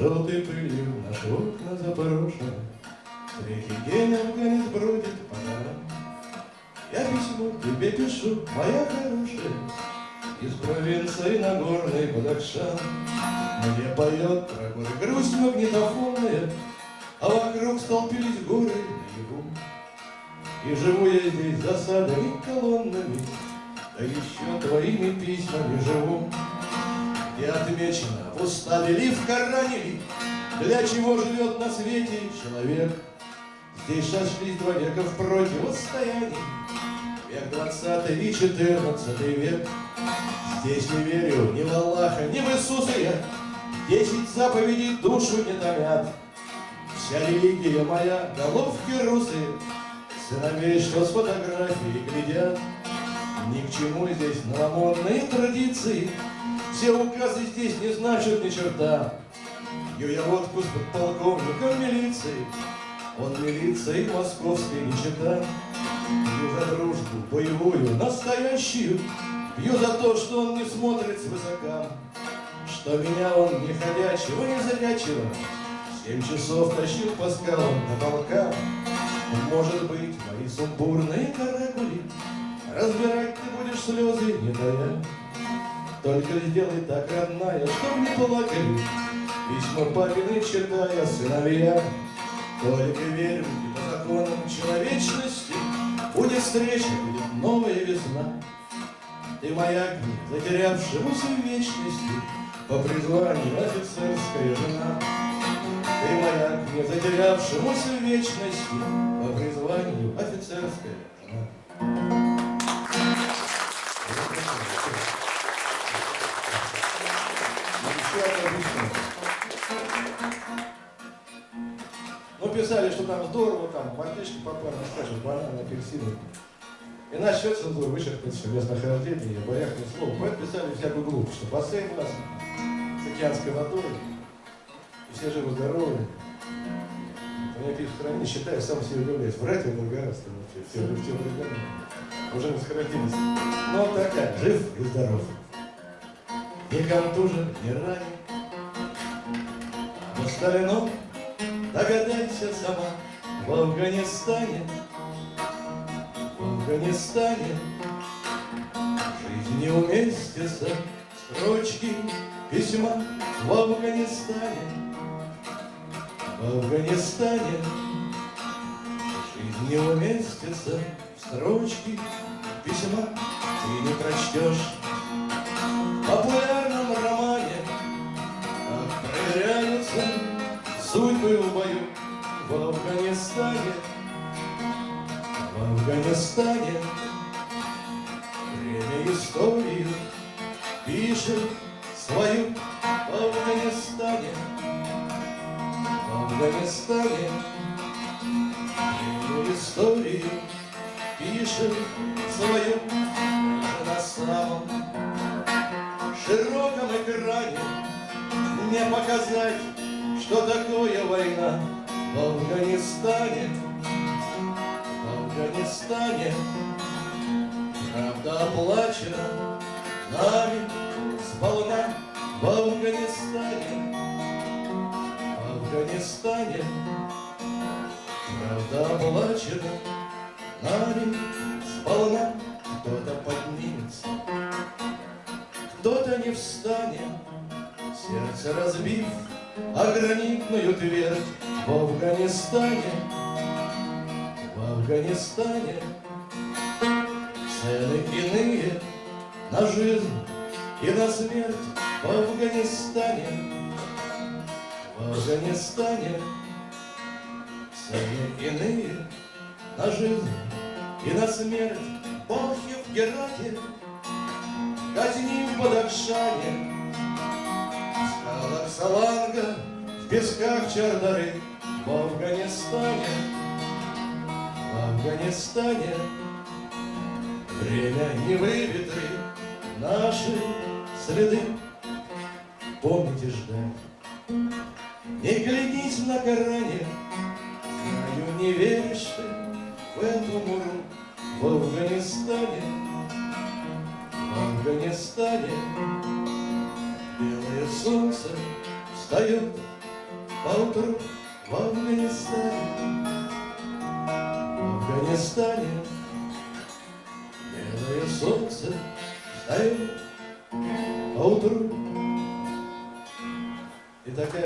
Желтой пылью наши окна запорошены, Третий день афганец бродит по горам. Я письмо тебе пишу, моя хорошая, Из провинции Нагорной Бадахшан. Мне поет горы грусть магнитофонная, А вокруг столпились горы наяву. И живу я здесь засадами колоннами, Да еще твоими письмами живу. Где отмечено в уставе ли в Коране ли, Для чего живет на свете человек. Здесь сошлись два века в противостоянии, Век двадцатый и четырнадцатый век. Здесь не верю ни в Аллаха, ни в Иисуса я, Десять заповедей душу не томят. Вся религия моя, головки русые, Сыновей, что с фотографией глядят. Ни к чему здесь новомодные традиции, Все указы здесь не значат ни черта. Пью я водку с подполковником милиции, Он милиции московской не читал. Пью за дружбу боевую, настоящую, Пью за то, что он не смотрит свысока, Что меня он не ходячего, не зрячего Семь часов тащил по скалам до полка. Может быть, мои сумбурные каракули Разбирать ты будешь слезы, не тая. Только сделай так, родная, чтоб не плакали, Письма папины читая сыновья. Только верю, и по законам человечности Будет встреча, будет новая весна. Ты моя огни, затерявшемуся в вечности, По призванию офицерская жена. Ты моя не затерявшемуся в вечности, По призванию офицерская жена. Ну, писали, что там здорово, там мальчишки попали, скажем, бананы, апельсины. И насчет цензуры вычеркнуть все местнохождение, я боях ни. Поэтому писали всякую глупость, что последний раз с океанской водой, и все живы-здоровы. Меня пишут, храни, считаю, сам себе удивляюсь. Врать я благородство вообще, все, все времена. Уже не сократились. Но он такая, жив и здоров. Не контужен, не ранен. В остальном, догадайся сама, в Афганистане в Афганистане Жизнь не уместится Строчки письма в Афганистане В Афганистане Жизнь не уместится Строчки письма Ты не прочтешь в Афганистане Время историю пишет свою. В Афганистане В Афганистане Время историю пишет свою. На самом широком экране. Не показать, что такое война. В Афганистане Афганистане Правда оплачена нами сполна В Афганистане В Афганистане Правда оплачена нами сполна Кто-то поднимется, кто-то не встанет. Сердце разбив о гранитную твердь В Афганистане Афганистане Цены иные на жизнь и на смерть В Афганистане В Афганистане Цены иные на жизнь и на смерть. Бахи в Герате Казни в Бадахшане В скалах Саланга В песках Чардары В Афганистане Афганистане Время не выветрит наши следы. Помните ждать Не глядись на Коране Знаю, не веришь ты в эту муру. В Афганистане В Афганистане Белое солнце встает поутру в Афганистане, в Афганистане белое солнце встает поутру. И такая